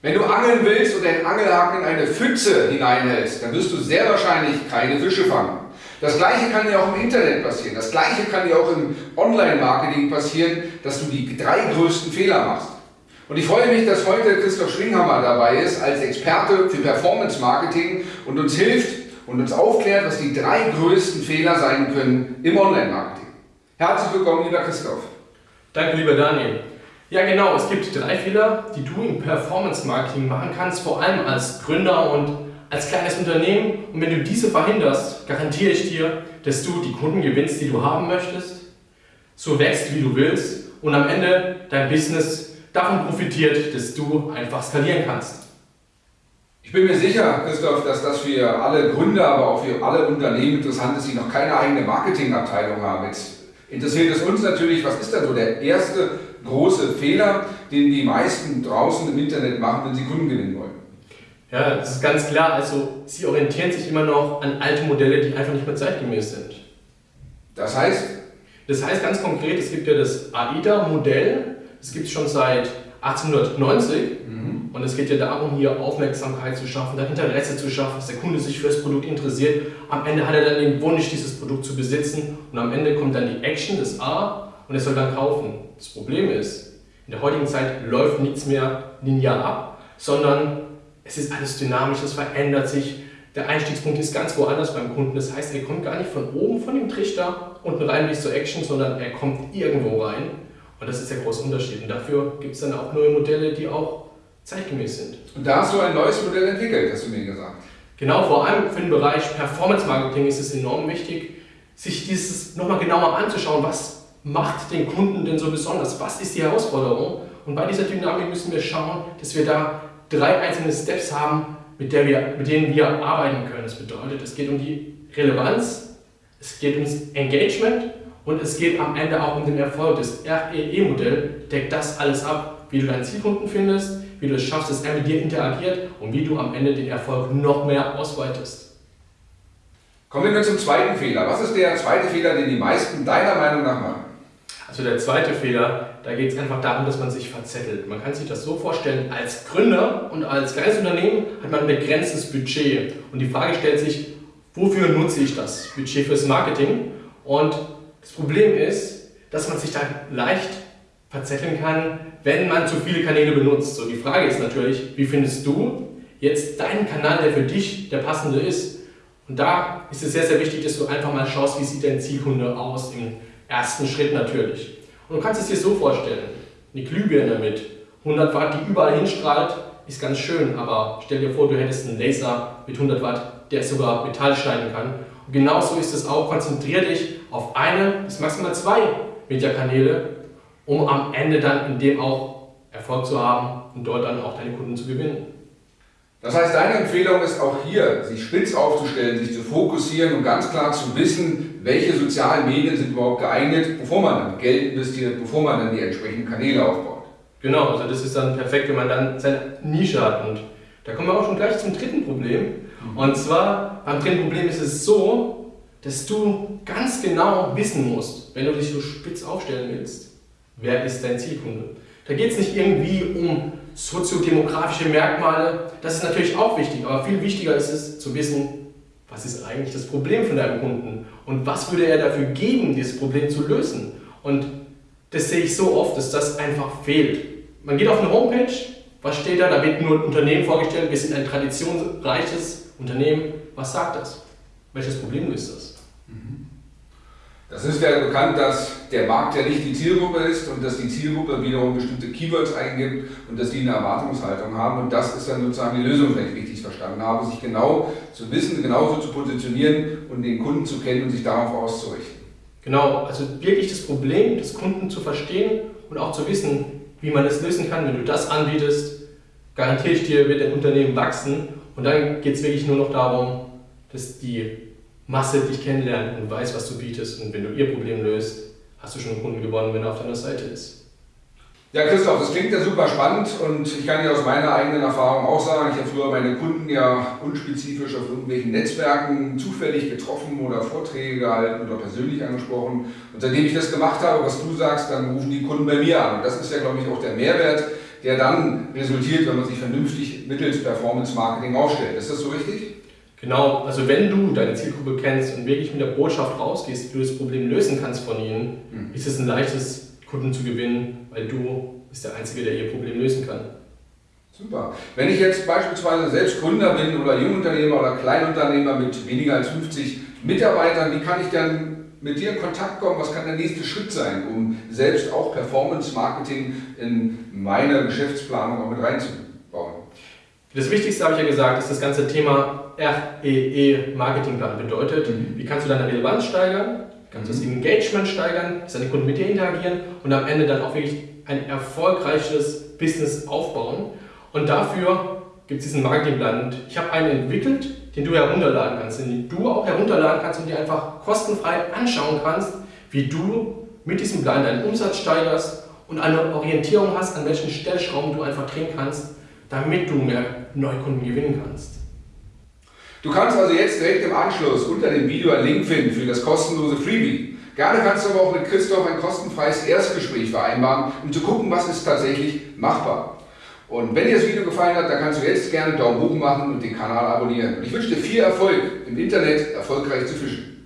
Wenn du angeln willst und deinen Angelhaken in eine Pfütze hineinhältst, dann wirst du sehr wahrscheinlich keine Fische fangen. Das gleiche kann ja auch im Internet passieren. Das gleiche kann ja auch im Online-Marketing passieren, dass du die drei größten Fehler machst. Und ich freue mich, dass heute Christoph Schwinghammer dabei ist als Experte für Performance Marketing und uns hilft und uns aufklärt, was die drei größten Fehler sein können im Online-Marketing. Herzlich willkommen, lieber Christoph. Danke, lieber Daniel. Ja genau, es gibt drei Fehler, die du im Performance Marketing machen kannst, vor allem als Gründer und als kleines Unternehmen. Und wenn du diese verhinderst, garantiere ich dir, dass du die Kunden gewinnst, die du haben möchtest, so wächst, wie du willst und am Ende dein Business davon profitiert, dass du einfach skalieren kannst. Ich bin mir sicher, Christoph, dass das für alle Gründer, aber auch für alle Unternehmen interessant ist, die noch keine eigene Marketingabteilung haben. Jetzt interessiert es uns natürlich, was ist da so der erste große Fehler, den die meisten draußen im Internet machen, wenn sie Kunden gewinnen wollen? Ja, das ist ganz klar. Also sie orientieren sich immer noch an alte Modelle, die einfach nicht mehr zeitgemäß sind. Das heißt? Das heißt ganz konkret, es gibt ja das AIDA-Modell, das gibt es schon seit 1890 mhm. und es geht ja darum, hier Aufmerksamkeit zu schaffen, Interesse zu schaffen, dass der Kunde sich für das Produkt interessiert. Am Ende hat er dann den Wunsch, dieses Produkt zu besitzen und am Ende kommt dann die Action, das A und er soll dann kaufen. Das Problem ist, in der heutigen Zeit läuft nichts mehr linear ab, sondern es ist alles dynamisch, es verändert sich. Der Einstiegspunkt ist ganz woanders beim Kunden. Das heißt, er kommt gar nicht von oben von dem Trichter unten rein bis zur Action, sondern er kommt irgendwo rein. Und das ist der große Unterschied. Und dafür gibt es dann auch neue Modelle, die auch zeitgemäß sind. Und da hast du ein neues Modell entwickelt, hast du mir gesagt. Genau, vor allem für den Bereich Performance Marketing ist es enorm wichtig, sich dieses nochmal genauer anzuschauen, was macht den Kunden denn so besonders, was ist die Herausforderung. Und bei dieser Dynamik müssen wir schauen, dass wir da drei einzelne Steps haben, mit, der wir, mit denen wir arbeiten können. Das bedeutet, es geht um die Relevanz, es geht ums Engagement und es geht am Ende auch um den Erfolg. Das REE-Modell deckt das alles ab, wie du deinen Zielkunden findest, wie du es schaffst, dass er mit dir interagiert und wie du am Ende den Erfolg noch mehr ausweitest. Kommen wir zum zweiten Fehler. Was ist der zweite Fehler, den die meisten deiner Meinung nach machen? Also der zweite Fehler, da geht es einfach darum, dass man sich verzettelt. Man kann sich das so vorstellen, als Gründer und als kleines hat man ein begrenztes Budget. Und die Frage stellt sich, wofür nutze ich das Budget fürs Marketing? Und das Problem ist, dass man sich da leicht verzetteln kann, wenn man zu viele Kanäle benutzt. So, die Frage ist natürlich, wie findest du jetzt deinen Kanal, der für dich der passende ist? Und da ist es sehr, sehr wichtig, dass du einfach mal schaust, wie sieht dein Zielkunde aus im ersten Schritt natürlich. Und du kannst es dir so vorstellen, eine Glühbirne mit 100 Watt, die überall hinstrahlt, ist ganz schön, aber stell dir vor, du hättest einen Laser mit 100 Watt, der sogar Metall schneiden kann. Und genauso ist es auch, konzentriere dich auf eine bis maximal zwei Mediakanäle, um am Ende dann in dem auch Erfolg zu haben und dort dann auch deine Kunden zu gewinnen. Das heißt, deine Empfehlung ist auch hier, sich spitz aufzustellen, sich zu fokussieren und ganz klar zu wissen, welche sozialen Medien sind überhaupt geeignet, bevor man dann Geld investiert, bevor man dann die entsprechenden Kanäle aufbaut. Genau, also das ist dann perfekt, wenn man dann seine Nische hat. Und da kommen wir auch schon gleich zum dritten Problem. Und zwar, beim dritten Problem ist es so, dass du ganz genau wissen musst, wenn du dich so spitz aufstellen willst, wer ist dein Zielkunde. Da geht es nicht irgendwie um soziodemografische Merkmale, das ist natürlich auch wichtig, aber viel wichtiger ist es zu wissen, was ist eigentlich das Problem von deinem Kunden und was würde er dafür geben, dieses Problem zu lösen. Und das sehe ich so oft, dass das einfach fehlt. Man geht auf eine Homepage, was steht da? Da wird nur ein Unternehmen vorgestellt, wir sind ein traditionsreiches Unternehmen. Was sagt das? Welches Problem löst das? Das ist ja bekannt, dass der Markt ja nicht die Zielgruppe ist und dass die Zielgruppe wiederum bestimmte Keywords eingibt und dass die eine Erwartungshaltung haben. Und das ist dann sozusagen die Lösung, wenn ich richtig verstanden habe, sich genau zu wissen, genauso zu positionieren und den Kunden zu kennen und sich darauf auszurichten. Genau, also wirklich das Problem des Kunden zu verstehen und auch zu wissen, wie man es lösen kann. Wenn du das anbietest, garantiere ich dir, wird dein Unternehmen wachsen. Und dann geht es wirklich nur noch darum, dass die Masse dich kennenlernt und weiß, was du bietest. Und wenn du ihr Problem löst, hast du schon einen Kunden gewonnen, wenn er auf deiner Seite ist. Ja, Christoph, das klingt ja super spannend und ich kann dir aus meiner eigenen Erfahrung auch sagen, ich habe früher meine Kunden ja unspezifisch auf irgendwelchen Netzwerken zufällig getroffen oder Vorträge gehalten oder persönlich angesprochen. Und seitdem ich das gemacht habe, was du sagst, dann rufen die Kunden bei mir an. Und das ist ja, glaube ich, auch der Mehrwert, der dann resultiert, wenn man sich vernünftig mittels Performance Marketing aufstellt. Ist das so richtig? Genau, also wenn du deine Zielgruppe kennst und wirklich mit der Botschaft rausgehst, wie du das Problem lösen kannst von ihnen, mhm. ist es ein leichtes, Kunden zu gewinnen, weil du bist der Einzige, der ihr Problem lösen kann. Super. Wenn ich jetzt beispielsweise selbst Gründer bin oder Jungunternehmer oder Kleinunternehmer mit weniger als 50 Mitarbeitern, wie kann ich dann mit dir in Kontakt kommen? Was kann der nächste Schritt sein, um selbst auch Performance Marketing in meine Geschäftsplanung auch mit reinzubauen? Das Wichtigste habe ich ja gesagt, ist das ganze Thema REE Marketingplan bedeutet. Mhm. Wie kannst du deine Relevanz steigern? Kannst du das mhm. Engagement steigern, dass deine Kunden mit dir interagieren und am Ende dann auch wirklich ein erfolgreiches Business aufbauen. Und dafür gibt es diesen Marketingplan. Ich habe einen entwickelt, den du herunterladen kannst, den du auch herunterladen kannst und dir einfach kostenfrei anschauen kannst, wie du mit diesem Plan deinen Umsatz steigerst und eine Orientierung hast, an welchen Stellschrauben du einfach drehen kannst, damit du mehr Neukunden gewinnen kannst. Du kannst also jetzt direkt im Anschluss unter dem Video einen Link finden für das kostenlose Freebie. Gerne kannst du aber auch mit Christoph ein kostenfreies Erstgespräch vereinbaren, um zu gucken, was ist tatsächlich machbar. Und wenn dir das Video gefallen hat, dann kannst du jetzt gerne einen Daumen hoch machen und den Kanal abonnieren. Und ich wünsche dir viel Erfolg, im Internet erfolgreich zu fischen.